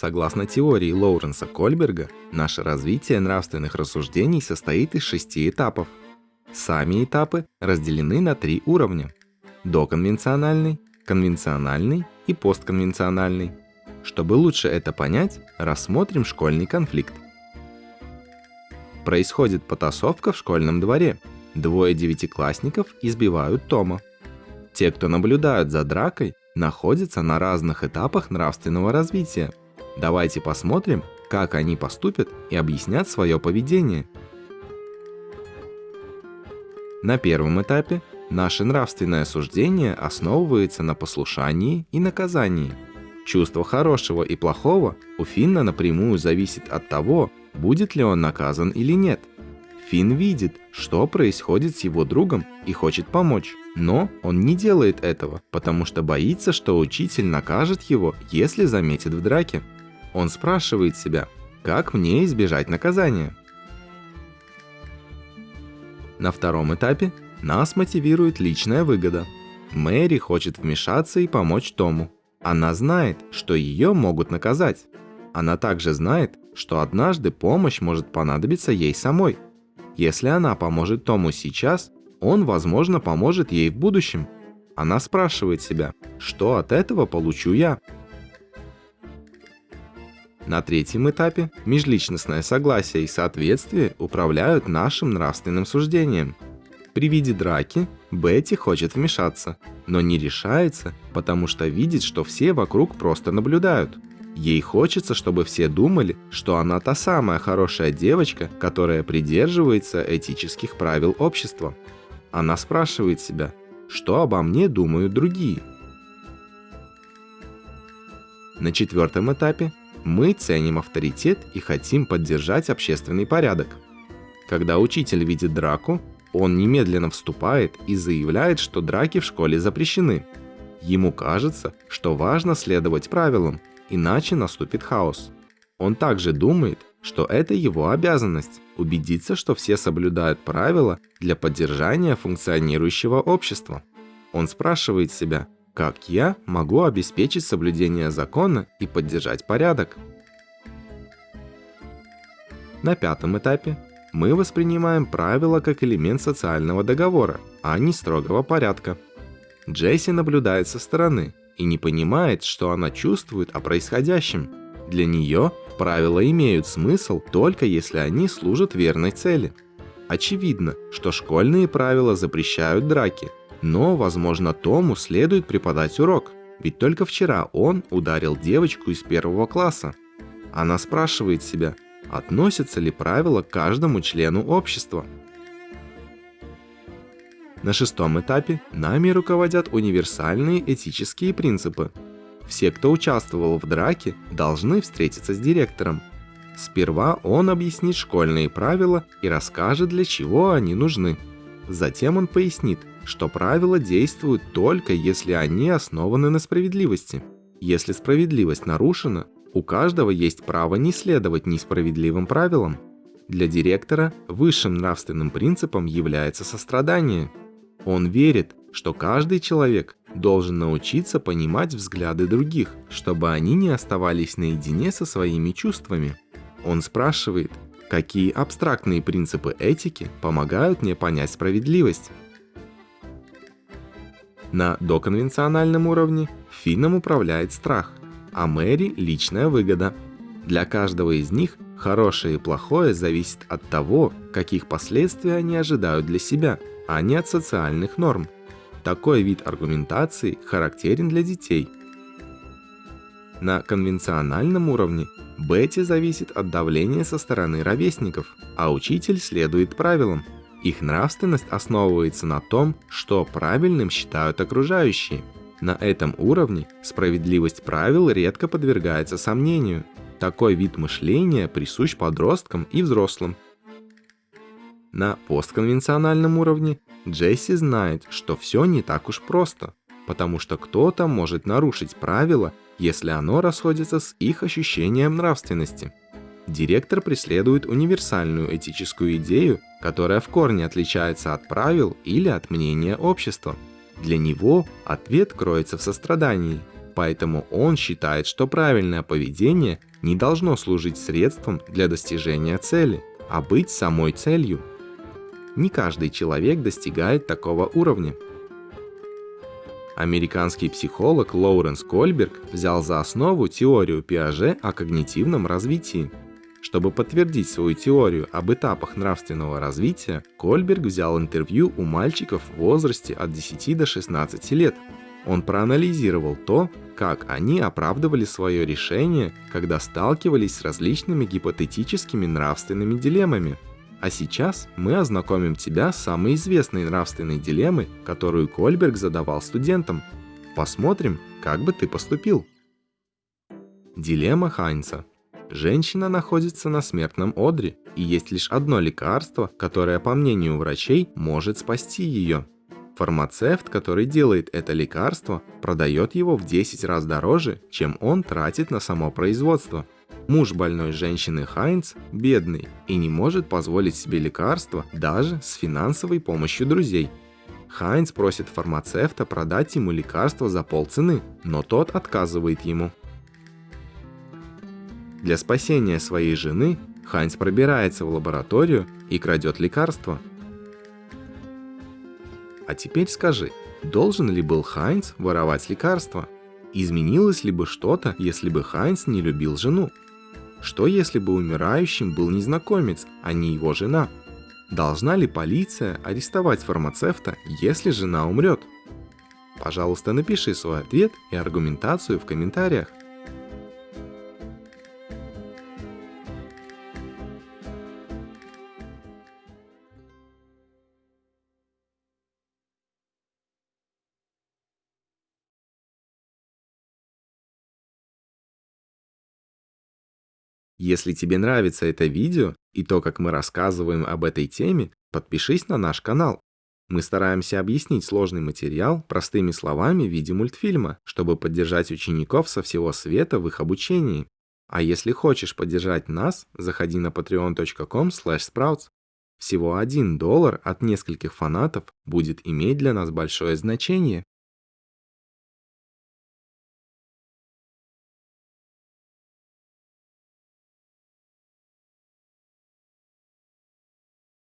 Согласно теории Лоуренса Кольберга, наше развитие нравственных рассуждений состоит из шести этапов. Сами этапы разделены на три уровня – доконвенциональный, конвенциональный и постконвенциональный. Чтобы лучше это понять, рассмотрим школьный конфликт. Происходит потасовка в школьном дворе. Двое девятиклассников избивают Тома. Те, кто наблюдают за дракой, находятся на разных этапах нравственного развития. Давайте посмотрим, как они поступят и объяснят свое поведение. На первом этапе наше нравственное суждение основывается на послушании и наказании. Чувство хорошего и плохого у Финна напрямую зависит от того, будет ли он наказан или нет. Финн видит, что происходит с его другом и хочет помочь. Но он не делает этого, потому что боится, что учитель накажет его, если заметит в драке. Он спрашивает себя, как мне избежать наказания? На втором этапе нас мотивирует личная выгода. Мэри хочет вмешаться и помочь Тому. Она знает, что ее могут наказать. Она также знает, что однажды помощь может понадобиться ей самой. Если она поможет Тому сейчас, он, возможно, поможет ей в будущем. Она спрашивает себя, что от этого получу я? На третьем этапе межличностное согласие и соответствие управляют нашим нравственным суждением. При виде драки Бетти хочет вмешаться, но не решается, потому что видит, что все вокруг просто наблюдают. Ей хочется, чтобы все думали, что она та самая хорошая девочка, которая придерживается этических правил общества. Она спрашивает себя, что обо мне думают другие. На четвертом этапе мы ценим авторитет и хотим поддержать общественный порядок. Когда учитель видит драку, он немедленно вступает и заявляет, что драки в школе запрещены. Ему кажется, что важно следовать правилам, иначе наступит хаос. Он также думает, что это его обязанность – убедиться, что все соблюдают правила для поддержания функционирующего общества. Он спрашивает себя, как я могу обеспечить соблюдение закона и поддержать порядок. На пятом этапе мы воспринимаем правила как элемент социального договора, а не строгого порядка. Джесси наблюдает со стороны и не понимает, что она чувствует о происходящем. Для нее правила имеют смысл только если они служат верной цели. Очевидно, что школьные правила запрещают драки, но, возможно, Тому следует преподать урок, ведь только вчера он ударил девочку из первого класса. Она спрашивает себя, относятся ли правила к каждому члену общества. На шестом этапе нами руководят универсальные этические принципы. Все, кто участвовал в драке, должны встретиться с директором. Сперва он объяснит школьные правила и расскажет, для чего они нужны. Затем он пояснит, что правила действуют только если они основаны на справедливости. Если справедливость нарушена, у каждого есть право не следовать несправедливым правилам. Для директора высшим нравственным принципом является сострадание – он верит, что каждый человек должен научиться понимать взгляды других, чтобы они не оставались наедине со своими чувствами. Он спрашивает, какие абстрактные принципы этики помогают мне понять справедливость. На доконвенциональном уровне Финном управляет страх, а Мэри – личная выгода. Для каждого из них хорошее и плохое зависит от того, каких последствий они ожидают для себя – а не от социальных норм. Такой вид аргументации характерен для детей. На конвенциональном уровне Бетти зависит от давления со стороны ровесников, а учитель следует правилам. Их нравственность основывается на том, что правильным считают окружающие. На этом уровне справедливость правил редко подвергается сомнению. Такой вид мышления присущ подросткам и взрослым, на постконвенциональном уровне Джесси знает, что все не так уж просто, потому что кто-то может нарушить правила, если оно расходится с их ощущением нравственности. Директор преследует универсальную этическую идею, которая в корне отличается от правил или от мнения общества. Для него ответ кроется в сострадании. Поэтому он считает, что правильное поведение не должно служить средством для достижения цели, а быть самой целью. Не каждый человек достигает такого уровня. Американский психолог Лоуренс Кольберг взял за основу теорию Пиаже о когнитивном развитии. Чтобы подтвердить свою теорию об этапах нравственного развития, Кольберг взял интервью у мальчиков в возрасте от 10 до 16 лет. Он проанализировал то, как они оправдывали свое решение, когда сталкивались с различными гипотетическими нравственными дилеммами. А сейчас мы ознакомим тебя с самой известной нравственной дилеммой, которую Кольберг задавал студентам. Посмотрим, как бы ты поступил. Дилемма Хайнца. Женщина находится на смертном одре, и есть лишь одно лекарство, которое, по мнению врачей, может спасти ее. Фармацевт, который делает это лекарство, продает его в 10 раз дороже, чем он тратит на само производство. Муж больной женщины Хайнц бедный и не может позволить себе лекарство даже с финансовой помощью друзей. Хайнц просит фармацевта продать ему лекарство за полцены, но тот отказывает ему. Для спасения своей жены Хайнц пробирается в лабораторию и крадет лекарство – а теперь скажи, должен ли был Хайнц воровать лекарства? Изменилось ли бы что-то, если бы Хайнц не любил жену? Что если бы умирающим был незнакомец, а не его жена? Должна ли полиция арестовать фармацевта, если жена умрет? Пожалуйста, напиши свой ответ и аргументацию в комментариях. Если тебе нравится это видео и то, как мы рассказываем об этой теме, подпишись на наш канал. Мы стараемся объяснить сложный материал простыми словами в виде мультфильма, чтобы поддержать учеников со всего света в их обучении. А если хочешь поддержать нас, заходи на patreon.com sprouts. Всего один доллар от нескольких фанатов будет иметь для нас большое значение.